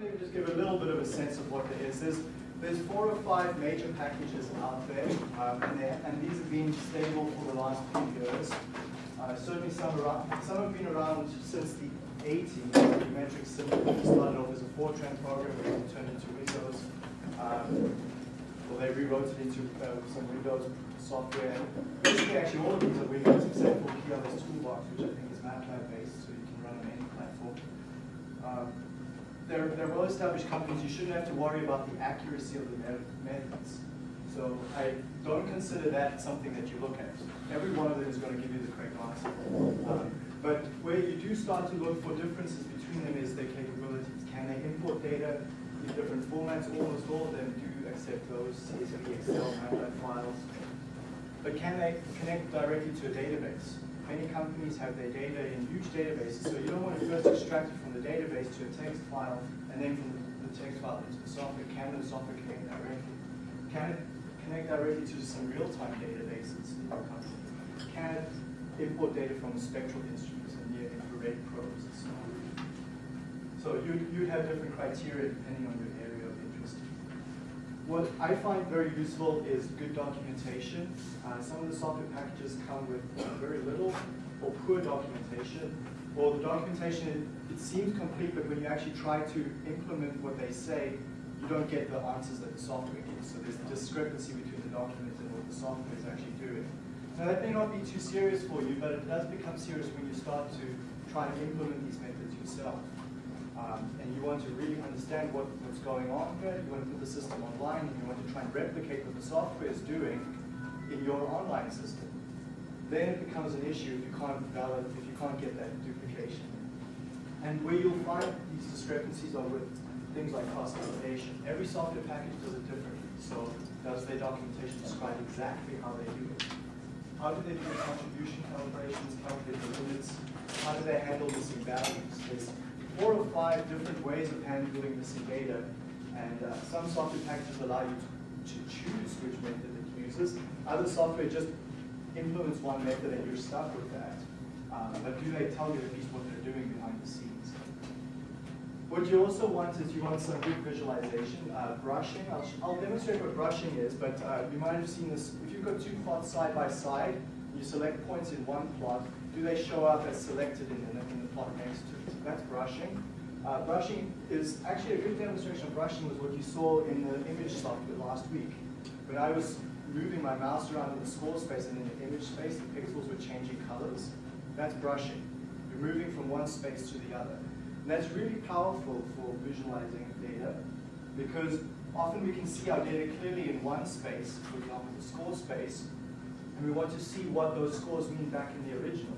maybe just give a little bit of a sense of what there is. There's, there's four or five major packages out there, um, and, and, these have been stable for the last few years. Uh, certainly some, around, some have been around since the 80s. Metric started off as a Fortran program, and turned into Windows. Um, well, they rewrote it into uh, some Windows software. Basically, actually, all of these are Windows except for PLS Toolbox, which I think is MATLAB based, so you can run on any platform. Um, they're, they're well-established companies. You shouldn't have to worry about the accuracy of the methods. So I don't consider that something that you look at. Every one of them is going to give you the correct answer. Um, but where you do start to look for differences between them is their capabilities. Can they import data in different formats? Almost all of them do accept those CSV, Excel, MATLAB files. But can they connect directly to a database? Many companies have their data in huge databases, so you don't want to first extract it from the database to a text file, and then from the text file into the software. Can the software connect directly? Can it connect directly to some real-time databases in your company? Can it import data from spectral instruments and near-infrared probes and so on? So you, you'd have different criteria depending on your area of interest. What I find very useful is good documentation. Uh, some of the software packages come with uh, very little or poor documentation. Or the documentation, it, seems complete, but when you actually try to implement what they say, you don't get the answers that the software gives. So there's a discrepancy between the document and what the software is actually doing. Now that may not be too serious for you, but it does become serious when you start to try and implement these methods yourself. Um, and you want to really understand what, what's going on here, you want to put the system online, and you want to try and replicate what the software is doing in your online system, then it becomes an issue if you can't valid, if you can't get that duplication. And where you'll find these discrepancies are with things like customization. Every software package does it differently. So does their documentation describe exactly how they do it? How do they do the contribution calibrations, calculate the limits? How do they handle missing values? There's four or five different ways of handling missing data, and uh, some software packages allow you to, to choose which method it uses. Other software just implements one method and you're stuck with that. Um, but do they tell you at least what they're doing behind the scenes? What you also want is you want some good visualization. Uh, brushing, I'll, I'll, demonstrate what brushing is, but uh, you might have seen this. If you've got two plots side by side, you select points in one plot, do they show up as selected in the, in the plot next to it? That's brushing. Uh, brushing is actually a good demonstration of brushing was what you saw in the image software last week. When I was moving my mouse around in the score space and in the image space, the pixels were changing colors. That's brushing. You're moving from one space to the other. And that's really powerful for visualizing data because often we can see our data clearly in one space, for example, the score space, and we want to see what those scores mean back in the original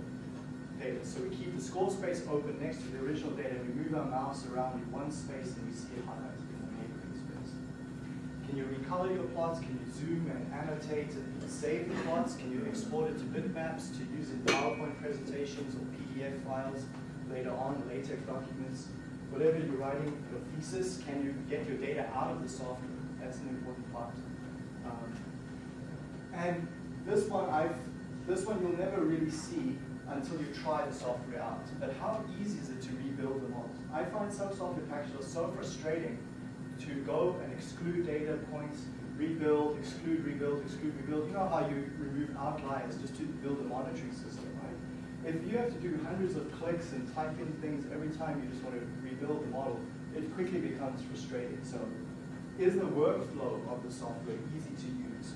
data. So we keep the score space open next to the original data, we move our mouse around in one space and we see it highlighted. In the neighboring space. Can you recolor your plots? Can you zoom and annotate and save the plots? Can you export it to bitmaps to use in PowerPoint presentations or PDF files later on, LaTeX documents? Whatever you're writing your thesis, can you get your data out of the software? That's an important part. Um, and this one, I've, this one you'll never really see until you try the software out. But how easy is it to rebuild the model? I find some software packages are so frustrating to go and exclude data points, rebuild, exclude, rebuild, exclude, rebuild. You know how you remove outliers just to build a monitoring system, right? If you have to do hundreds of clicks and type in things every time you just want to rebuild the model, it quickly becomes frustrating. So is the workflow of the software easy to use?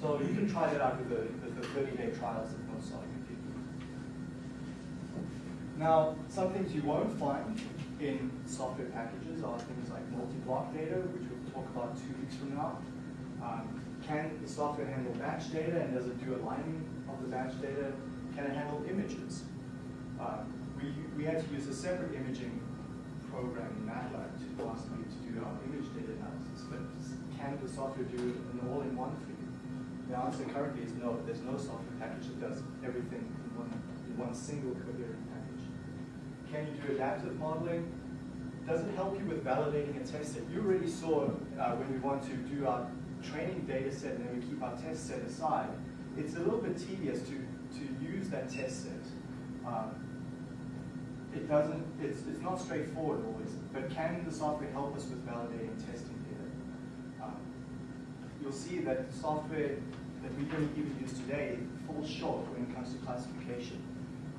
So you can try that out with the, the 30-day trials that most people. Now, some things you won't find in software packages are things like multi-block data, which we'll talk about two weeks from now. Um, can the software handle batch data and does it do aligning of the batch data? Can it handle images? Uh, we, we had to use a separate imaging program in MATLAB to last week to do our image data analysis, but can the software do an all-in-one you? The answer currently is no. There's no software package that does everything in one, in one single coherent can you do adaptive modeling? Does it help you with validating a test set? You already saw uh, when we want to do our training data set and then we keep our test set aside, it's a little bit tedious to, to use that test set. Um, it, doesn't, it's, it's not straightforward always, but can the software help us with validating testing data? Um, you'll see that software that we don't even use today falls short when it comes to classification.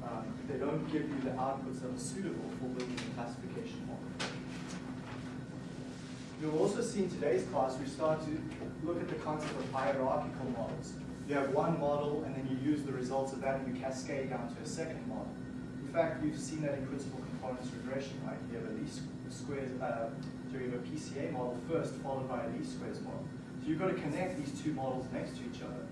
Um, they don't give you the outputs that are suitable for building a classification model. You'll also see in today's class, we start to look at the concept of hierarchical models. You have one model, and then you use the results of that, and you cascade down to a second model. In fact, we've seen that in principal components regression, right? You have a least squares, uh, so you have a PCA model first, followed by a least squares model. So you've got to connect these two models next to each other.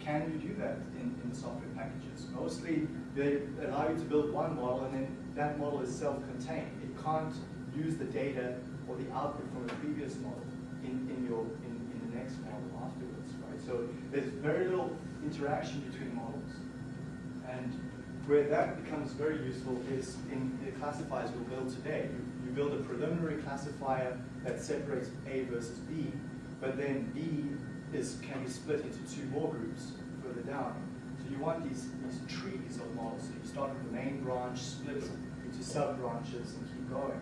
Can you do that in, in the software packages? Mostly, they allow you to build one model, and then that model is self-contained. It can't use the data or the output from a previous model in, in your in, in the next model afterwards, right? So there's very little interaction between models. And where that becomes very useful is in the classifiers we'll build today. You, you build a preliminary classifier that separates A versus B, but then B is can be split into two more groups further down. You want these, these trees of models. So you start with the main branch, split into sub-branches, and keep going.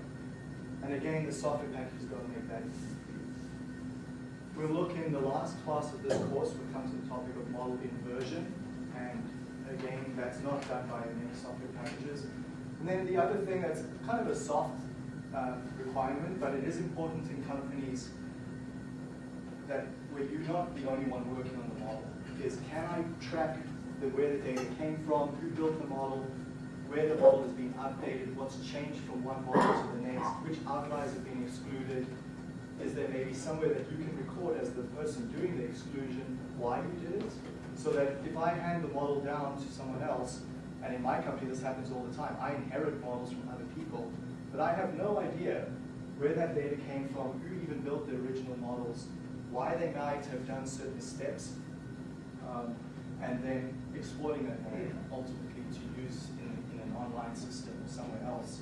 And again, the software package is going to make that easy. We'll look in the last class of this course, we come to the topic of model inversion. And again, that's not done by many software packages. And then the other thing that's kind of a soft uh, requirement, but it is important in companies that where you're not the only one working on the model, is can I track the, where the data came from, who built the model, where the model has been updated, what's changed from one model to the next, which outliers have been excluded, is there maybe somewhere that you can record as the person doing the exclusion why you did it? So that if I hand the model down to someone else, and in my company this happens all the time, I inherit models from other people, but I have no idea where that data came from, who even built the original models, why they might have done certain steps, um, and then exploiting that model ultimately to use in an online system or somewhere else.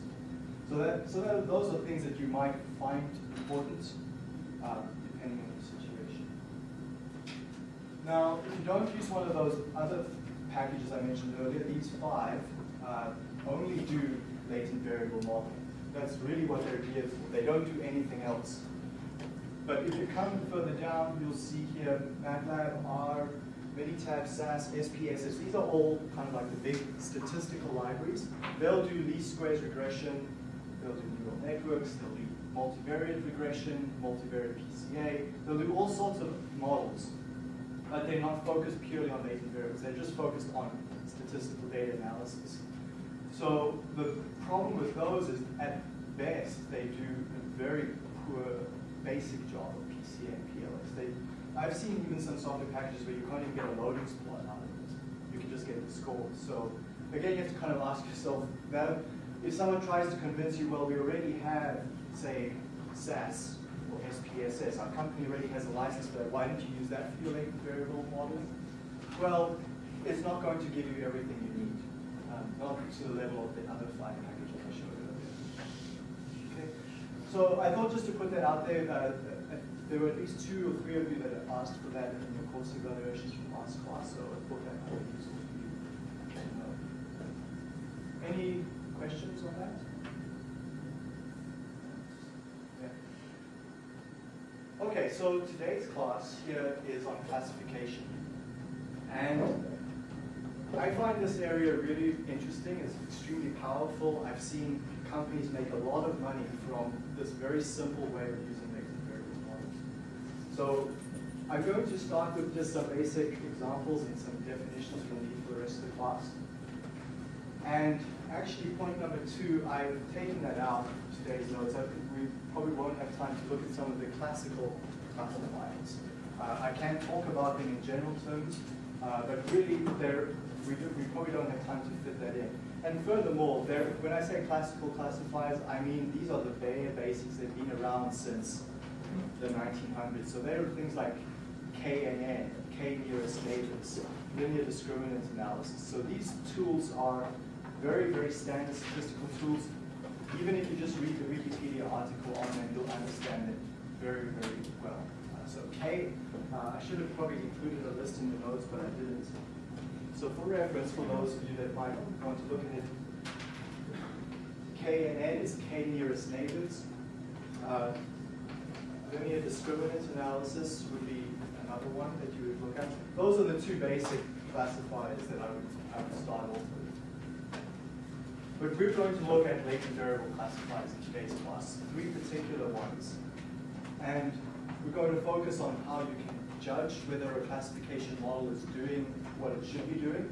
So that so that, those are things that you might find important uh, depending on the situation. Now, if you don't use one of those other packages I mentioned earlier, these five uh, only do latent variable modeling. That's really what they're geared for. They don't do anything else. But if you come further down, you'll see here MATLAB, R, Minitab, SAS, SPSS, these are all kind of like the big statistical libraries. They'll do least squares regression, they'll do neural networks, they'll do multivariate regression, multivariate PCA, they'll do all sorts of models, but they're not focused purely on latent variables, they're just focused on statistical data analysis. So the problem with those is at best they do a very poor basic job of PCA and PLS. They I've seen even some software packages where you can't even get a loading plot out of it. You can just get the score. So again, you have to kind of ask yourself that if someone tries to convince you, well, we already have, say, SAS or SPSS, our company already has a license for that, why don't you use that for your latent variable model? Well, it's not going to give you everything you need, um, not to the level of the other five packages I showed earlier. Okay, so I thought just to put that out there, uh, there were at least two or three of you that asked for that in your course evaluations from last class, so I thought that might be useful for you. Any questions on that? Yeah. Okay, so today's class here is on classification. And I find this area really interesting. It's extremely powerful. I've seen companies make a lot of money from this very simple way of using so I'm going to start with just some basic examples and some definitions we'll need for the rest of the class. And actually, point number two, I've taken that out of today's notes. I, we probably won't have time to look at some of the classical classifiers. Uh, I can talk about them in general terms, uh, but really, there we, do, we probably don't have time to fit that in. And furthermore, when I say classical classifiers, I mean these are the bare basics. They've been around since the 1900s. So there are things like KNN, K nearest neighbors, linear discriminant analysis. So these tools are very, very standard statistical tools. Even if you just read the Wikipedia article on them, you'll understand it very, very well. Uh, so K, uh, I should have probably included a list in the notes, but I didn't. So for reference, for those of you that might want to look at it, KNN is K nearest neighbors. Uh, linear discriminant analysis would be another one that you would look at. Those are the two basic classifiers that I would, I would start off with. But we're going to look at latent variable classifiers in today's class, three particular ones. And we're going to focus on how you can judge whether a classification model is doing what it should be doing.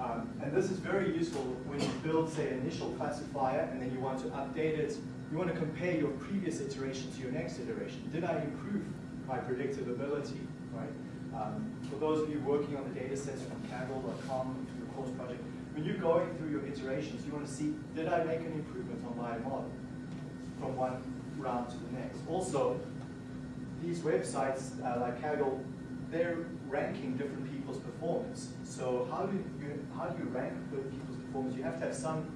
Um, and this is very useful when you build, say, an initial classifier and then you want to update it. You want to compare your previous iteration to your next iteration. Did I improve my predictive ability, right? Um, for those of you working on the data sets from Kaggle.com, your course project, when you're going through your iterations, you want to see, did I make an improvement on my model from one round to the next? Also, these websites uh, like Kaggle, they're ranking different people's performance. So how do you how do you rank the people's performance? You have to have some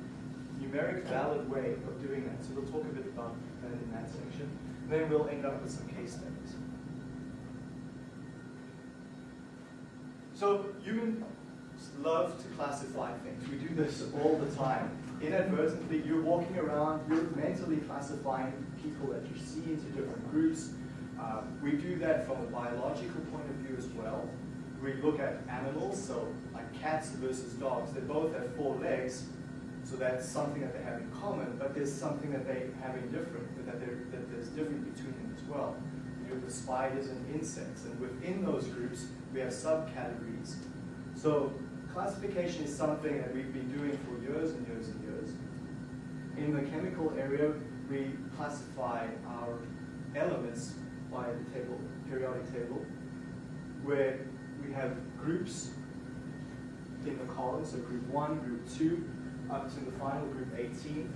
numeric valid way of doing that. So we'll talk a bit about that in that section. Then we'll end up with some case studies. So humans love to classify things. We do this all the time. Inadvertently, you're walking around, you're mentally classifying people that you see into different groups. Um, we do that from a biological point of view as well. We look at animals, so like cats versus dogs. They both have four legs, so that's something that they have in common, but there's something that they have in different, that, that there's different between them as well. You have the spiders and insects, and within those groups, we have subcategories. So classification is something that we've been doing for years and years and years. In the chemical area, we classify our elements by the table, periodic table, where we have groups in the column, so group 1, group 2, up to the final group 18.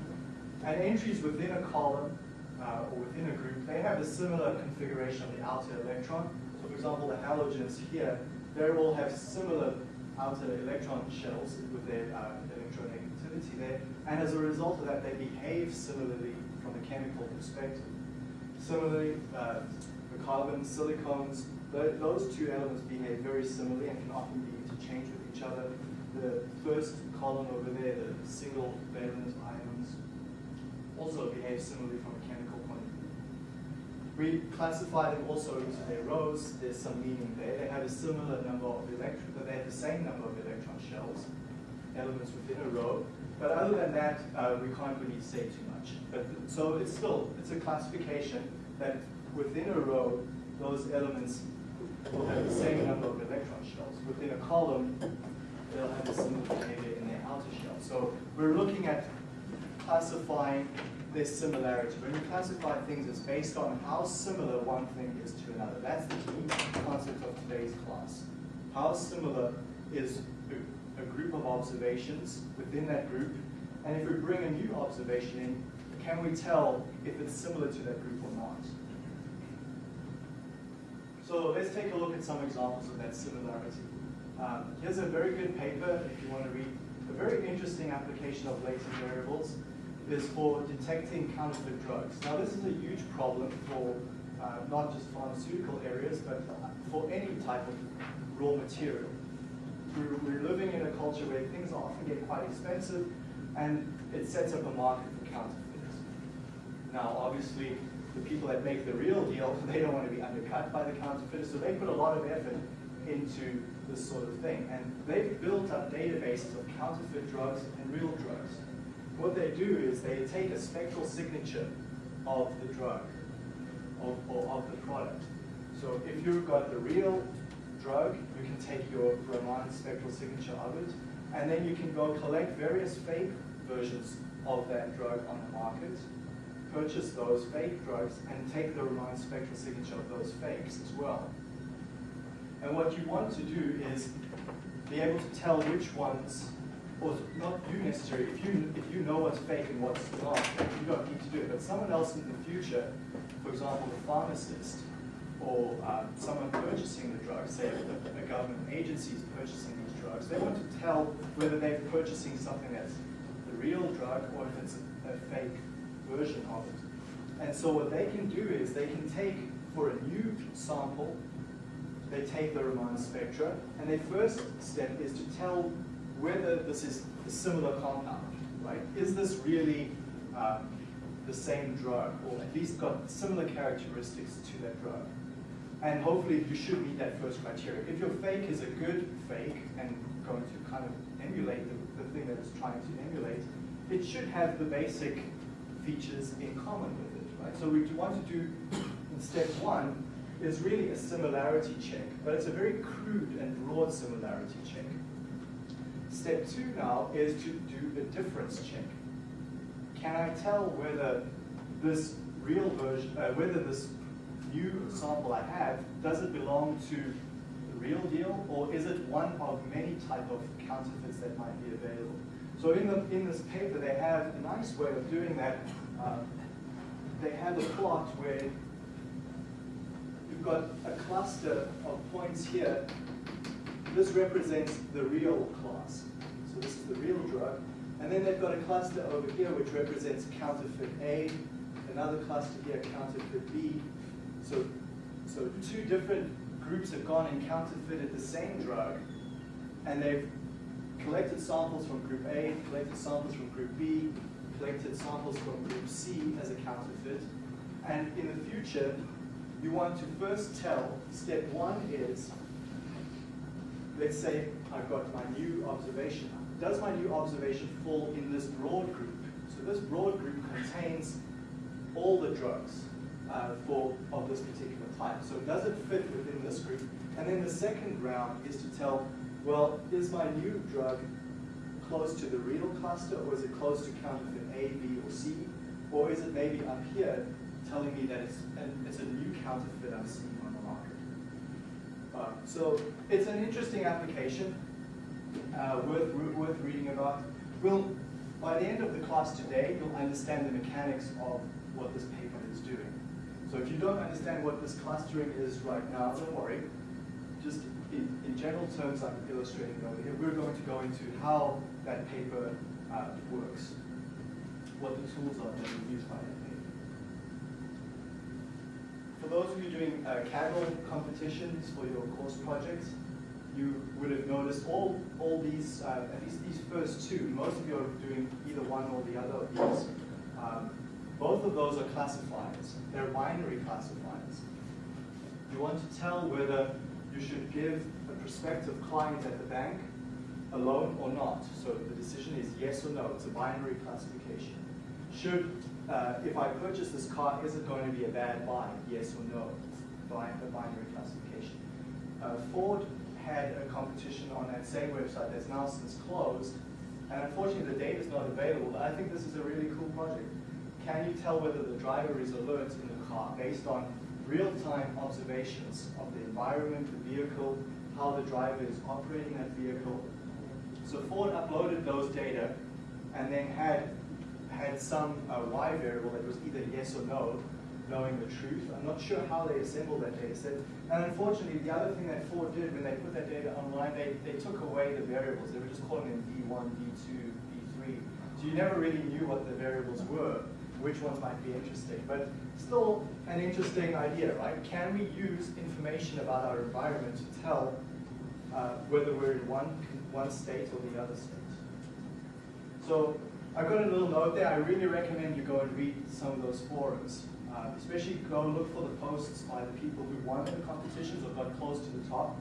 And entries within a column uh, or within a group, they have a similar configuration of the outer electron. So for example, the halogens here, they all have similar outer electron shells with their uh, electronegativity there. And as a result of that, they behave similarly from a chemical perspective. Similarly, uh, the carbon, silicones, those two elements behave very similarly and can often be interchanged with each other. The first column over there, the single valent ions, also behave similarly from a chemical point of view. We classify them also into their rows. There's some meaning there. They have a similar number of electrons, but they have the same number of electron shells, elements within a row. But other than that, uh, we can't really say too much. But so it's still it's a classification that within a row, those elements will have the same number of electron shells. Within a column, they'll have a similar behavior in their outer shell. So we're looking at classifying this similarity. When you classify things, it's based on how similar one thing is to another. That's the key concept of today's class. How similar is a, a group of observations within that group, and if we bring a new observation in, can we tell if it's similar to that group or not? So let's take a look at some examples of that similarity. Um, here's a very good paper if you want to read. A very interesting application of latent variables is for detecting counterfeit drugs. Now this is a huge problem for uh, not just pharmaceutical areas, but for any type of raw material. We're, we're living in a culture where things often get quite expensive, and it sets up a market for counterfeits. Now obviously, the people that make the real deal, they don't want to be undercut by the counterfeiters, so they put a lot of effort into this sort of thing. And they've built up databases of counterfeit drugs and real drugs. What they do is they take a spectral signature of the drug, of, or of the product. So if you've got the real drug, you can take your Raman spectral signature of it, and then you can go collect various fake versions of that drug on the market, purchase those fake drugs and take the Raman spectral signature of those fakes as well. And what you want to do is be able to tell which ones, or not you necessarily, if you, if you know what's fake and what's not, you don't need to do it, but someone else in the future, for example, the pharmacist, or um, someone purchasing the drugs, say a, a government agency is purchasing these drugs, they want to tell whether they're purchasing something that's the real drug or if it's a, a fake version of it. And so what they can do is they can take, for a new sample, they take the Raman spectra, and their first step is to tell whether this is a similar compound, right? Is this really um, the same drug, or at least got similar characteristics to that drug? And hopefully you should meet that first criteria. If your fake is a good fake and going to kind of emulate the, the thing that it's trying to emulate, it should have the basic features in common with it, right? So you want to do in step one is really a similarity check, but it's a very crude and broad similarity check. Step two now is to do a difference check. Can I tell whether this real version, uh, whether this new sample I have, does it belong to the real deal, or is it one of many type of counterfeits that might be available? So in, the, in this paper, they have a nice way of doing that. Uh, they have a plot where you've got a cluster of points here. This represents the real class. So this is the real drug. And then they've got a cluster over here which represents counterfeit A, another cluster here, counterfeit B. So, so two different groups have gone and counterfeited the same drug, and they've collected samples from group A, collected samples from group B, collected samples from group C as a counterfeit. And in the future, you want to first tell, step one is, let's say I've got my new observation. Does my new observation fall in this broad group? So this broad group contains all the drugs uh, for of this particular type. So does it fit within this group? And then the second round is to tell well, is my new drug close to the real cluster, or is it close to counterfeit A, B, or C? Or is it maybe up here telling me that it's, it's a new counterfeit I'm seeing on the market? Uh, so it's an interesting application, uh, worth, worth reading about. We'll, by the end of the class today, you'll understand the mechanics of what this paper is doing. So if you don't understand what this clustering is right now, don't worry. Just in, in general terms, I'm illustrating over here, we're going to go into how that paper uh, works, what the tools are that are used by paper. For those of you doing uh, Kaggle competitions for your course projects, you would have noticed all, all these, uh, at least these first two, most of you are doing either one or the other of these. Um, both of those are classifiers. They're binary classifiers. You want to tell whether you should give a prospective client at the bank a loan or not. So the decision is yes or no. It's a binary classification. Should, uh, if I purchase this car, is it going to be a bad buy? Yes or no? A binary classification. Uh, Ford had a competition on that same website that's now since closed. And unfortunately, the data is not available. But I think this is a really cool project. Can you tell whether the driver is alert in the car based on real-time observations of the environment, the vehicle, how the driver is operating that vehicle. So Ford uploaded those data and then had had some uh, Y variable that was either yes or no, knowing the truth. I'm not sure how they assembled that data set. And unfortunately, the other thing that Ford did when they put that data online, they, they took away the variables. They were just calling them V1, V2, V3. So you never really knew what the variables were which ones might be interesting. But still an interesting idea, right? Can we use information about our environment to tell uh, whether we're in one, one state or the other state? So I've got a little note there. I really recommend you go and read some of those forums. Uh, especially go look for the posts by the people who won the competitions or got close to the top.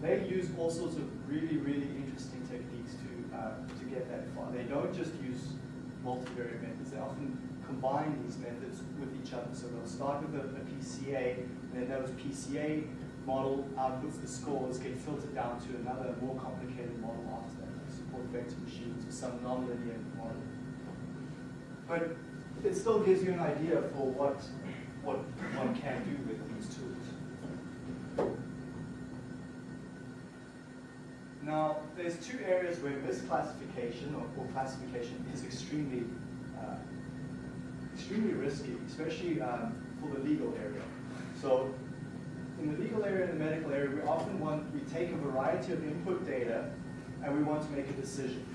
They use all sorts of really, really interesting techniques to, uh, to get that far. They don't just use multivariate methods. They often combine these methods with each other. So they'll start with a, a PCA, and then those PCA model outputs, the scores, get filtered down to another more complicated model after that, like support vector machines or some nonlinear model. But it still gives you an idea for what, what one can do with these tools. Now, there's two areas where misclassification or, or classification is extremely uh, extremely risky, especially um, for the legal area. So in the legal area and the medical area, we often want, we take a variety of input data and we want to make a decision.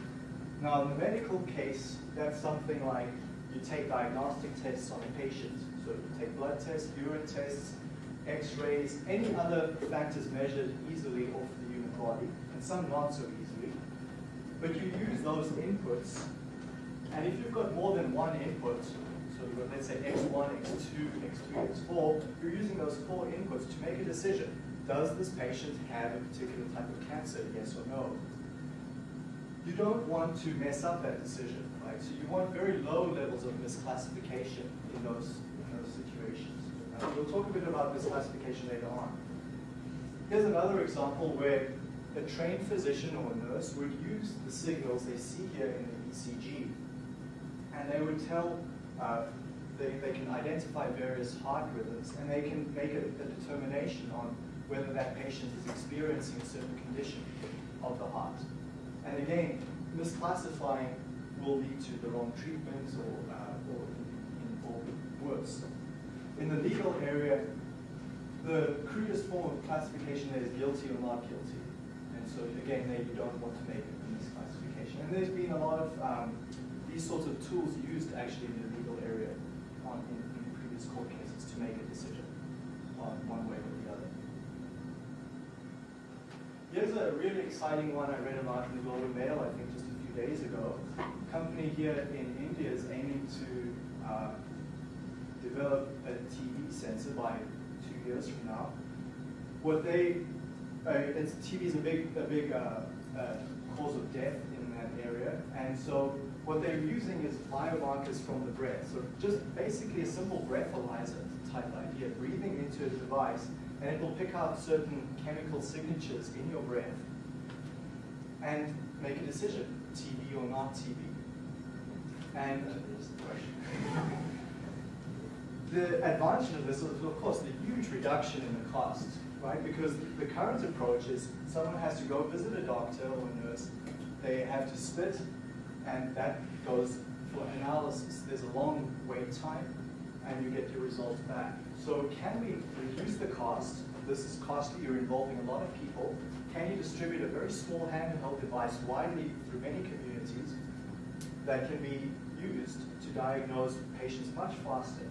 Now in the medical case, that's something like you take diagnostic tests on a patient. So you take blood tests, urine tests, x-rays, any other factors measured easily off the human body, and some not so easily. But you use those inputs And if you've got more than one input, so you've got, let's say, x1, x2, x3, x4, you're using those four inputs to make a decision. Does this patient have a particular type of cancer, yes or no? You don't want to mess up that decision, right? So you want very low levels of misclassification in those, in those situations. Uh, we'll talk a bit about misclassification later on. Here's another example where a trained physician or nurse would use the signals they see here in the ECG, and they would tell, uh, they, they can identify various heart rhythms, and they can make a, a determination on whether that patient is experiencing a certain condition of the heart. And again, misclassifying will lead to the wrong treatment or, uh, or, in, or worse. In the legal area, the crudest form of classification is guilty or not guilty. And so again, there you don't want to make a misclassification. And there's been a lot of um, these sorts of tools used actually in the legal area on, in, in previous court cases to make a decision on one way or the other. Here's a really exciting one I read about in the Globe and Mail, I think just a few days ago. Company here in India is aiming to uh, develop a TB sensor by two years from now. What they, uh, TB is a big, a big uh, uh, cause of death in that area, and so what they're using is biomarkers from the breath. So just basically a simple breathalyzer type idea, breathing into a device and it will pick out certain chemical signatures in your breath and make a decision, TB or not TB. And the advantage of this is, of course, the huge reduction in the cost, right? Because the current approach is someone has to go visit a doctor or a nurse, they have to spit, and that goes for analysis. There's a long wait time, and you get your results back. So can we reduce the cost? This is costly, you're involving a lot of people. Can you distribute a very small handheld device widely through many communities that can be used to diagnose patients much faster?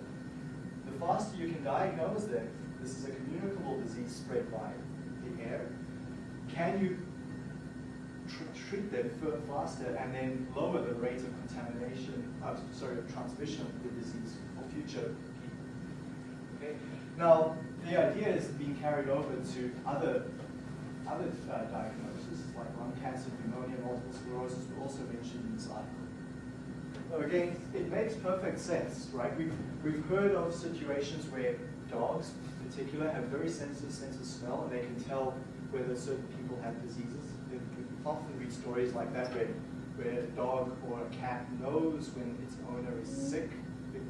The faster you can diagnose them, this is a communicable disease spread by the air, can you tr treat them faster and then lower the rate of contamination, uh, sorry, of transmission of the disease for future people? Okay? Now, the idea is being carried over to other, other uh, diagnoses, like lung cancer, pneumonia, multiple sclerosis, were also mentioned in this article. Again, it makes perfect sense, right? We've, we've heard of situations where dogs, in particular, have very sensitive sense of smell, and they can tell whether certain people have diseases. We often read stories like that where, where a dog or a cat knows when its owner is sick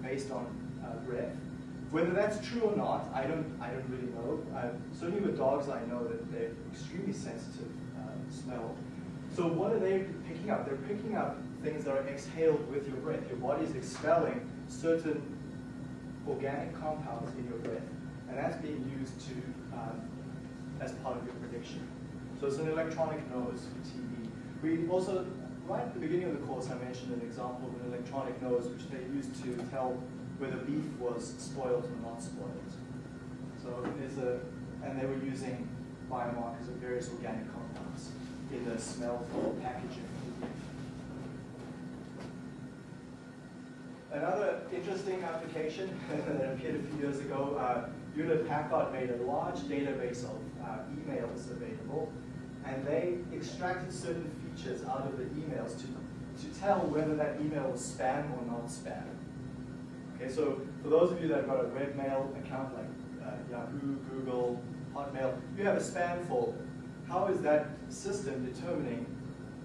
based on uh, breath. Whether that's true or not, I don't, I don't really know. Uh, certainly with dogs, I know that they're extremely sensitive uh, smell. So what are they picking up? They're picking up things that are exhaled with your breath. Your body is expelling certain organic compounds in your breath, and that's being used to um, as part of your prediction. So it's an electronic nose for TB. We also, right at the beginning of the course, I mentioned an example of an electronic nose which they used to tell whether beef was spoiled or not spoiled. So there's a, and they were using biomarkers of various organic compounds in the smell for packaging. Another interesting application that appeared a few years ago, uh, Hewlett Packard made a large database of uh, emails available, and they extracted certain features out of the emails to, to tell whether that email was spam or not spam. Okay, so for those of you that have got a webmail account like uh, Yahoo, Google, Hotmail, you have a spam folder. How is that system determining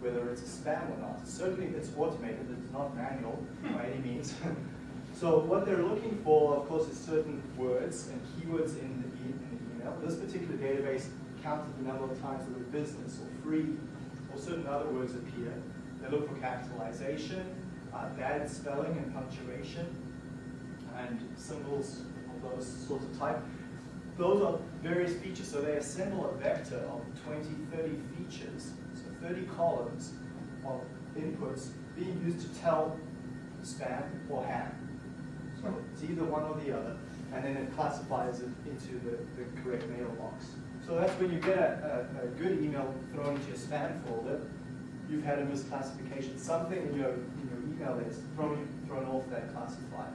whether it's a spam or not? Certainly it's automated, it's not manual by any means. so what they're looking for, of course, is certain words and keywords in the, e in the email. This particular database counted the number of times the word business or free or certain other words appear. They look for capitalization, uh, bad spelling and punctuation, and symbols of those sorts of type. Those are various features, so they assemble a vector of 20, 30 features, 30 columns of inputs being used to tell spam or ham. So it's either one or the other, and then it classifies it into the, the correct mailbox. So that's when you get a, a, a good email thrown into your spam folder, you've had a misclassification. Something in your, in your email that's thrown, thrown off that classifier.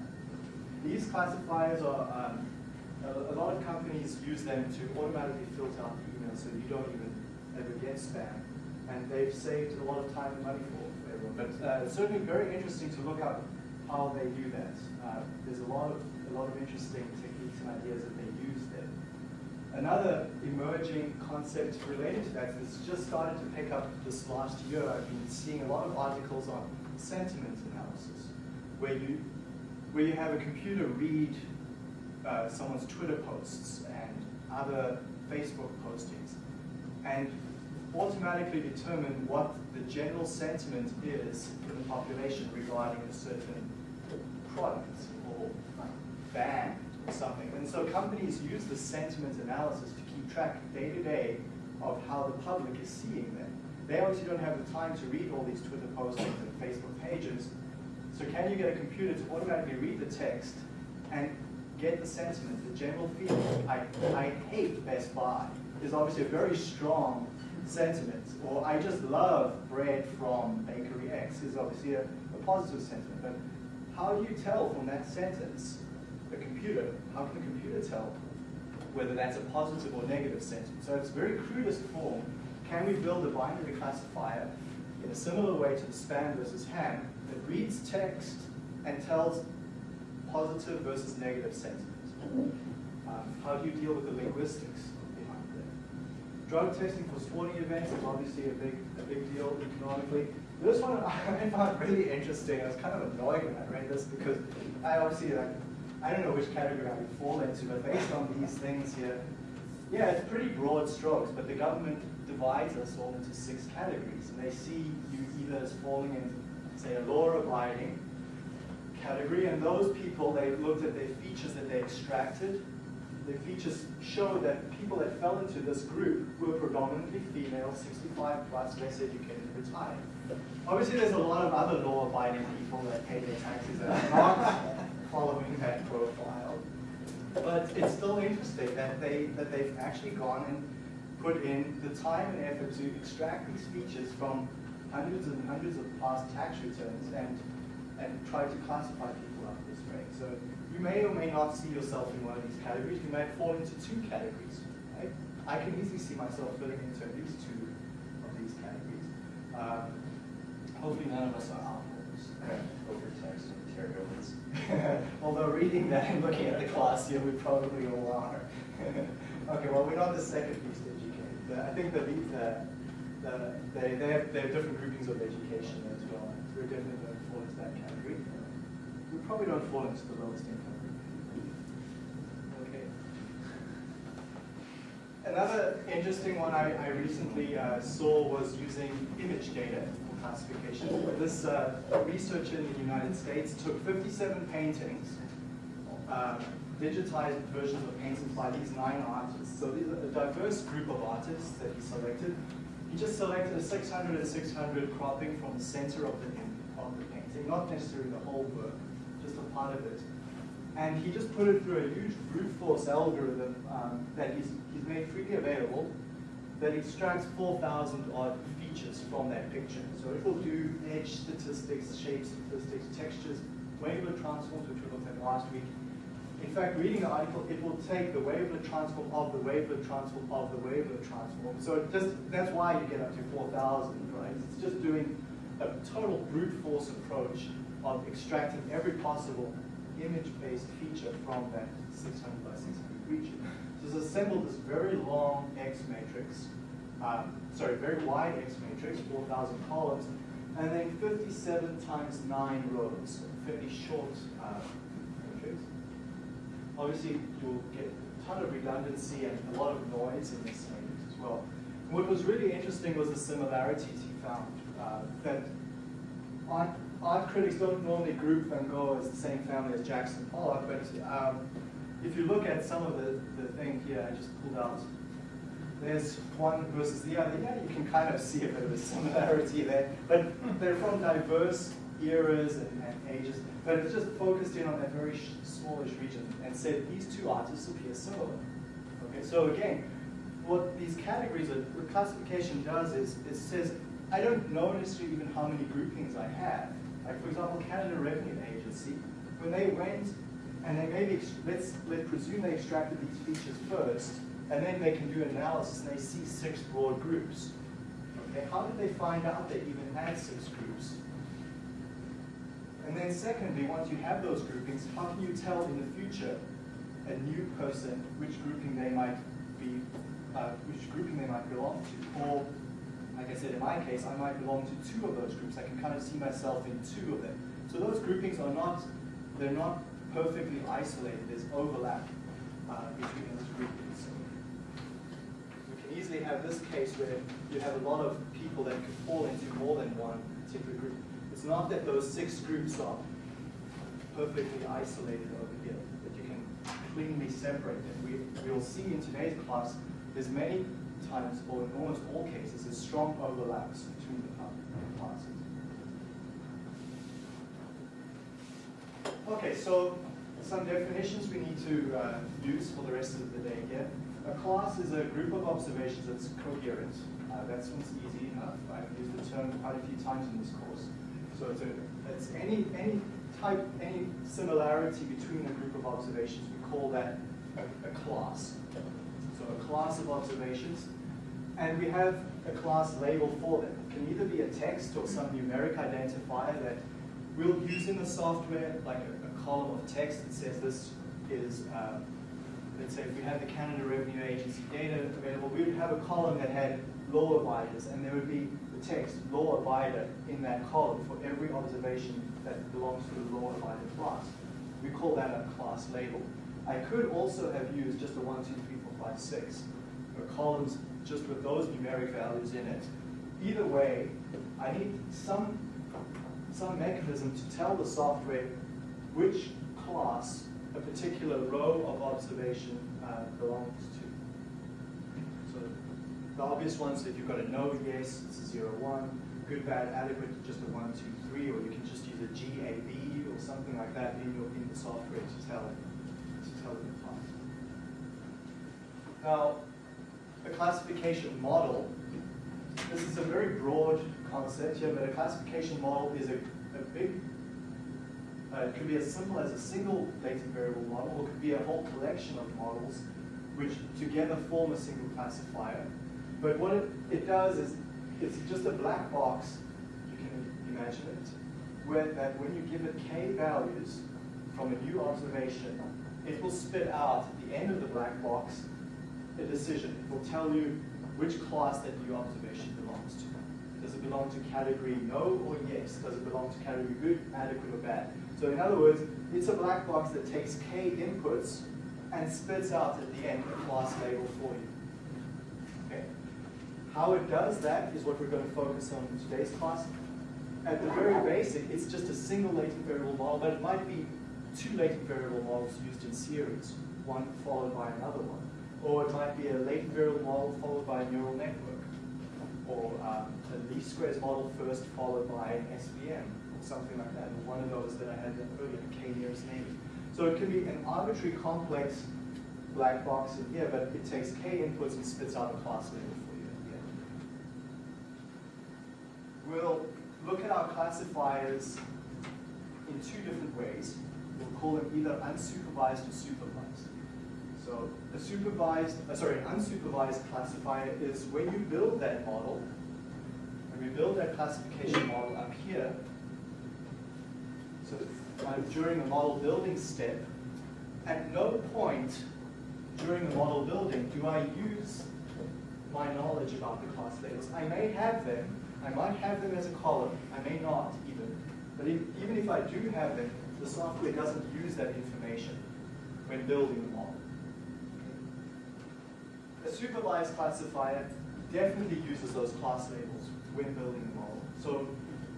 These classifiers are, um, a, a, lot of companies use them to automatically filter out the email so you don't even ever get spam. And they've saved a lot of time and money for, everyone. But uh, it's certainly very interesting to look up how they do that. Uh, there's a lot of a lot of interesting techniques and ideas that they use there. Another emerging concept related to that that's just started to pick up this last year. I've been seeing a lot of articles on sentiment analysis, where you where you have a computer read uh, someone's Twitter posts and other Facebook postings, and automatically determine what the general sentiment is in the population regarding a certain product or band or something. And so companies use the sentiment analysis to keep track day to day of how the public is seeing them. They obviously don't have the time to read all these Twitter postings and Facebook pages. So can you get a computer to automatically read the text and get the sentiment, the general feeling? I, I hate Best Buy is obviously a very strong sentiment. Or I just love bread from bakery X is obviously a, a positive sentiment. But how do you tell from that sentence, the computer, how can the computer tell whether that's a positive or negative sentence? So it's very crudest form. Can we build a binary classifier in a similar way to the spam versus ham that reads text and tells positive versus negative sentiments? Um, how do you deal with the linguistics? Drug testing for sporting events is obviously a big, a big deal economically. This one I found really interesting. I was kind of annoyed when I read this because I obviously like I don't know which category I would fall into, but based on these things here, yeah, it's pretty broad strokes, but the government divides us all into six categories, and they see you either as falling in, say, a law-abiding category, and those people, they looked at their features that they extracted. The features show that people that fell into this group were predominantly female, 65 plus, less educated, retired. Obviously, there's a lot of other law-abiding people that pay their taxes and are not following that profile. But it's still interesting that, they, that they've actually gone and put in the time and effort to extract these features from hundreds and hundreds of past tax returns and, and try to classify people up this way. So you may or may not see yourself in one of these categories. You might fall into two categories. Right? I can easily see myself fitting into at least two of these categories. Um, hopefully none of us are outlaws. Overtext materials. Although reading that and looking at the class here, we probably all are. okay, well, we're not the second least educated. I think the, the, the, they, they, have, they have different groupings of education as well. We're definitely don't fall into that category. Probably don't fall into the lowest income. Okay. Another interesting one I, I recently uh, saw was using image data for classification. This uh, researcher in the United States took 57 paintings, uh, digitized versions of paintings by these nine artists. So these are a diverse group of artists that he selected. He just selected a 600 and 600 cropping from the center of the, of the painting, not necessarily the whole work, part of it. And he just put it through a huge brute force algorithm um, that he's, he's made freely available that extracts 4,000 odd features from that picture. So it will do edge statistics, shape statistics, textures, wavelet transforms, which we looked at last week. In fact, reading the article, it will take the wavelet transform of the wavelet transform of the wavelet transform. So it just that's why you get up to 4,000, right? It's just doing a total brute force approach of extracting every possible image-based feature from that 600 by 600 region. So it's assembled this very long X matrix um, sorry, very wide X matrix, 4,000 columns, and then 57 times 9 rows, fairly short uh, matrix. Obviously, you'll get a ton of redundancy and a lot of noise in this matrix as well. What was really interesting was the similarities he found. Uh, that art, art, critics don't normally group Van Gogh as the same family as Jackson Pollock, but um, if you look at some of the, the thing here, I just pulled out there's one versus the other, yeah, you can kind of see a bit of a similarity there, but they're from diverse eras and, and ages, but it's just focused in on that very smallish region and said these two artists appear similar. Okay, so again, what these categories, of, classification does is it says, I don't know necessarily even how many groupings I have. Like for example, Canada Revenue Agency, when they went and they maybe, let's, let's presume they extracted these features first, and then they can do an analysis and they see six broad groups. Okay, how did they find out they even had six groups? And then secondly, once you have those groupings, how can you tell in the future a new person which grouping they might be, uh, which grouping they might belong to? Or, like I said, in my case, I might belong to two of those groups. I can kind of see myself in two of them. So those groupings are not, they're not perfectly isolated. There's overlap uh, between those groupings. We can easily have this case where you have a lot of people that could fall into more than one particular group. It's not that those six groups are perfectly isolated over here, that you can cleanly separate them. We, we'll see in today's class, there's many times, or in almost all cases, there's strong overlaps between the cla- classes. Okay, so some definitions we need to uh, use for the rest of the day here. A class is a group of observations that's coherent. Uh, that's one's easy enough. I've used the term quite a few times in this course. So it's, a, it's any, any type, any similarity between a group of observations, we call that a, a class. So a class of observations. And we have a class label for them. It can either be a text or some numeric identifier that we'll use in the software, like a, a column of text that says this is, uh, let's say if we had the Canada Revenue Agency data available, we would have a column that had law abiders, and there would be the text law abider in that column for every observation that belongs to the law abider class. We call that a class label. I could also have used just a 1, 2, 3, 4, 5, 6, or columns just with those numeric values in it. Either way, I need some, some mechanism to tell the software which class a particular row of observation uh, belongs to. So the obvious ones, if you've got a no, yes, it's a 0, 1, good, bad, adequate, just a 1, 2, 3, or you can just use a GAB or something like that in, your, in the software to tell, to tell class. Now, a classification model, this is a very broad concept here, but a classification model is a, a big, uh, it could be as simple as a single data variable model, or it could be a whole collection of models which together form a single classifier. But what it, it does is, it's just a black box, you can imagine it, where that when you give it k values from a new observation, it will spit out at the end of the black box a decision. It will tell you which class that new observation belongs to. Does it belong to category no or yes? Does it belong to category good, adequate, or bad? So in other words, it's a black box that takes k inputs and spits out at the end a class label for you. Okay? How it does that is what we're going to focus on in today's class. At the very basic, it's just a single latent variable model, but it might be two latent variable models used in series, one followed by another one. Or it might be a latent variable model followed by a neural network. Or um, a least squares model first followed by an SVM, or something like that. One of those that I had earlier, K nearest neighbor. So it can be an arbitrary complex black box in here, but it takes K inputs and spits out a class label for you. We'll look at our classifiers in two different ways. We'll call them either unsupervised or supervised. So a supervised, uh, sorry, unsupervised classifier is when you build that model, and we build that classification model up here, so during the model building step, at no point during the model building do I use my knowledge about the class labels. I may have them, I might have them as a column, I may not even, but if, even if I do have them, the software doesn't use that information when building the model. A supervised classifier definitely uses those class labels when building the model. So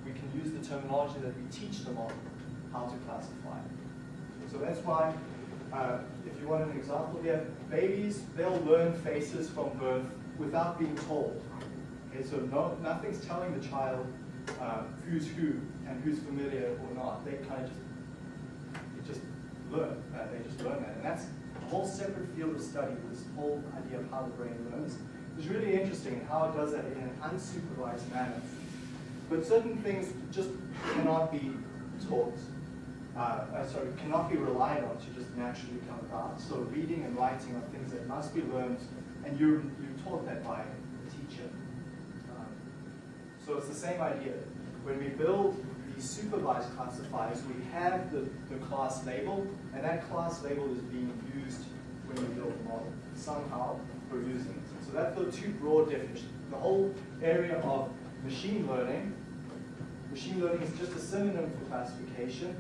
we can use the terminology that we teach the model how to classify. So that's why, uh, if you want an example here, babies, they'll learn faces from birth without being told. Okay, so no, nothing's telling the child uh, who's who and who's familiar or not. They kind of just, they just learn. Uh, they just learn that. And that's whole separate field of study, this whole idea of how the brain learns. It's really interesting and how it does that in an unsupervised manner. But certain things just cannot be taught, uh, uh, sorry, cannot be relied on to just naturally come about. So reading and writing are things that must be learned, and you're, you're taught that by a teacher. Um, so it's the same idea. When we build supervised classifiers, we have the, the class label, and that class label is being used when we build the model. Somehow we're using it. So that's the two broad definitions. The whole area of machine learning, machine learning is just a synonym for classification.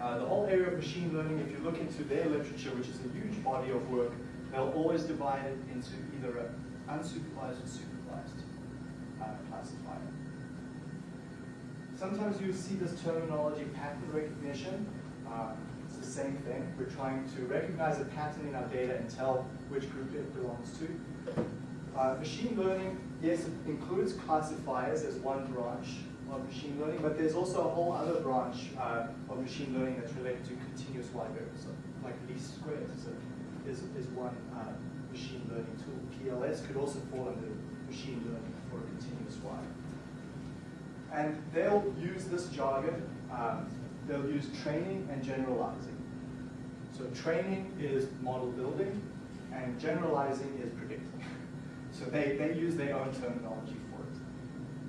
Uh, the whole area of machine learning, if you look into their literature, which is a huge body of work, they'll always divide it into either an unsupervised or supervised uh, classifier. Sometimes you see this terminology pattern recognition. Uh, it's the same thing. We're trying to recognize a pattern in our data and tell which group it belongs to. Uh, machine learning, yes, it includes classifiers as one branch of machine learning, but there's also a whole other branch uh, of machine learning that's related to continuous variables, so like least squares is, is, is one uh, machine learning tool. PLS could also fall under machine learning for continuous Y. And they'll use this jargon, um, they'll use training and generalizing. So training is model building, and generalizing is predicting. So they, they use their own terminology for it.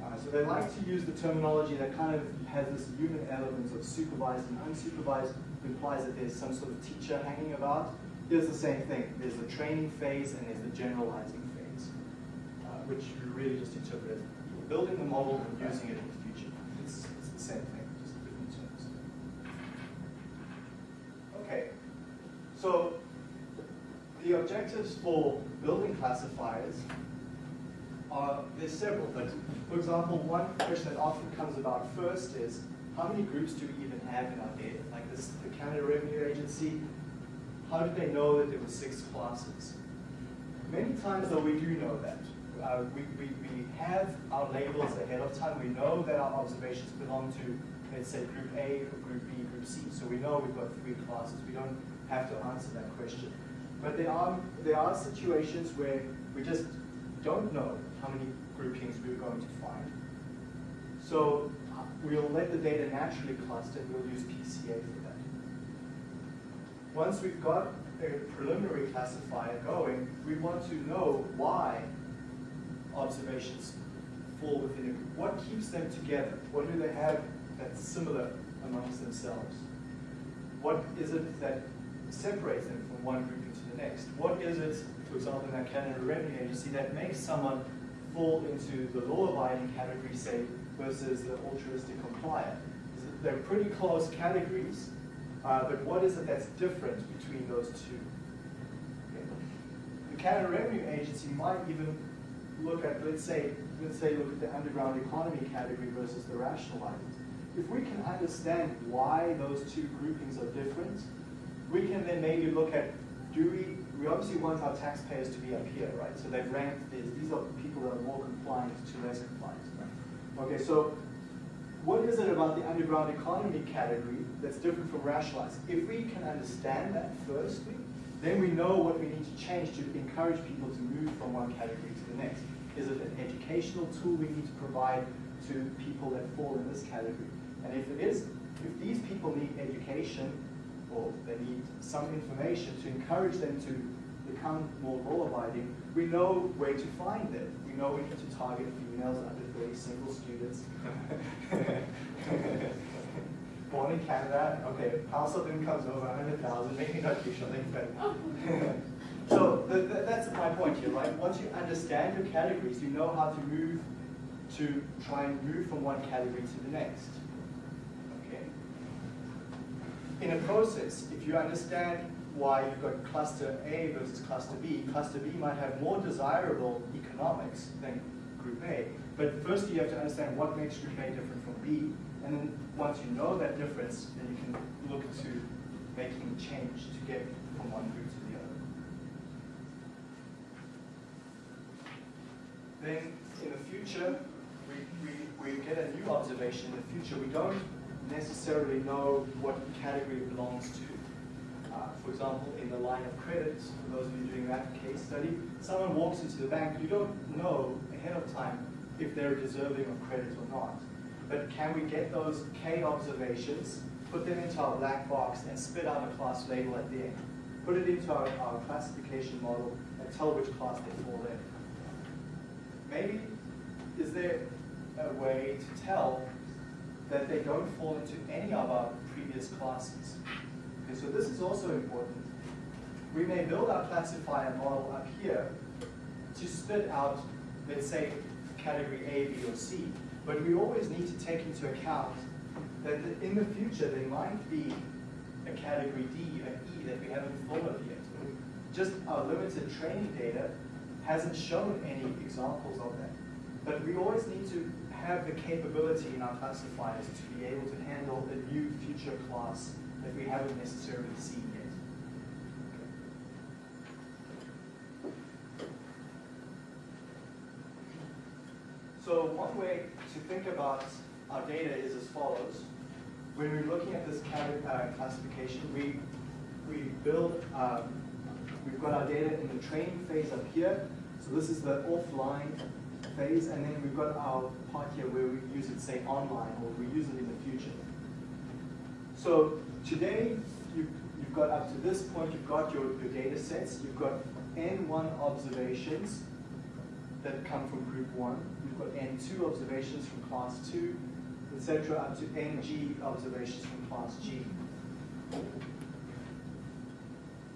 Uh, so they like to use the terminology that kind of has this human element of supervised and unsupervised, implies that there's some sort of teacher hanging about. Here's the same thing. There's the training phase and there's the generalizing phase, uh, which you really just interpret as building the model and using it in the future. It's, it's the same thing, just different terms. Okay, so the objectives for building classifiers are, there's several, but for example, one question that often comes about first is, how many groups do we even have in our data? Like this, the Canada Revenue Agency, how did they know that there were six classes? Many times though, we do know that. Uh, we, we, we have our labels ahead of time. We know that our observations belong to, let's say, group A, or group B, group C. So we know we've got three classes. We don't have to answer that question. But there are, there are situations where we just don't know how many groupings we're going to find. So uh, we'll let the data naturally cluster and we'll use PCA for that. Once we've got a preliminary classifier going, we want to know why observations fall within group. What keeps them together? What do they have that's similar amongst themselves? What is it that separates them from one group into the next? What is it, for example, in that Canada Revenue Agency, that makes someone fall into the law-abiding category, say, versus the altruistic complier? They're pretty close categories, uh, but what is it that's different between those two? Okay. The Canada Revenue Agency might even look at, let's say, let's say look at the underground economy category versus the rationalizers. If we can understand why those two groupings are different, we can then maybe look at, do we, we obviously want our taxpayers to be up here, right? So they've ranked these, these are people that are more compliant to less compliant. Okay, so what is it about the underground economy category that's different from rationalized? If we can understand that firstly, then we know what we need to change to encourage people to move from one category to the next. Is it an educational tool we need to provide to people that fall in this category? And if it is, if these people need education or they need some information to encourage them to become more law-abiding, we know where to find them. We know we need to target females under 30 single students. Born in Canada, okay, household income's over 100,000, maybe not usually, but. so th th that's my point here, right? Once you understand your categories, you know how to move, to try and move from one category to the next. Okay. In a process, if you understand why you've got cluster A versus cluster B, cluster B might have more desirable economics than group A. But first you have to understand what makes group A different from B, and then once you know that difference, then you can look to making change to get from one group to the other. Then in the future, we, we, we get a new observation in the future. We don't necessarily know what category it belongs to. Uh, for example, in the line of credit, for those of you doing that case study, someone walks into the bank, you don't know ahead of time if they're deserving of credit or not. but can we get those K observations, put them into our black box, and spit out a class label at the end? Put it into our, our classification model and tell which class they fall in. Maybe, is there a way to tell that they don't fall into any of our previous classes? Okay, so this is also important. We may build our classifier model up here to spit out, let's say, category A, B, or C. But we always need to take into account that in the future there might be a category D, an E that we haven't thought of yet. Just our limited training data hasn't shown any examples of that. But we always need to have the capability in our classifiers to be able to handle a new future class that we haven't necessarily seen yet. So one way to think about our data is as follows. When we're looking at this uh, classification, we, we build, um, we've got our data in the training phase up here. So this is the offline phase, and then we've got our part here where we use it, say, online, or we use it in the future. So today, you, you've got up to this point, you've got your, your data sets, you've got N1 observations that come from group one, you've got N2 observations from class two, etc., up to NG observations from class G.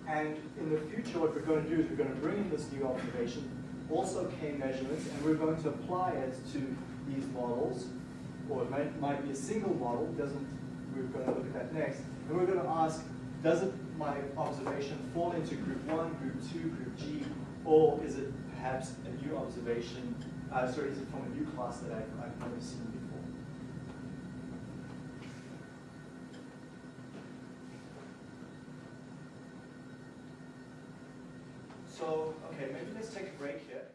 And in the future, what we're going to do is we're going to bring in this new observation, also K measurements, and we're going to apply it to these models, or it might, might be a single model, doesn't, we're going to look at that next, and we're going to ask, does it, my observation fall into group one, group two, group G, or is it perhaps a new observation, uh, sorry, is it from a new class that I've, I've never seen before? So, okay, maybe let's take a break here.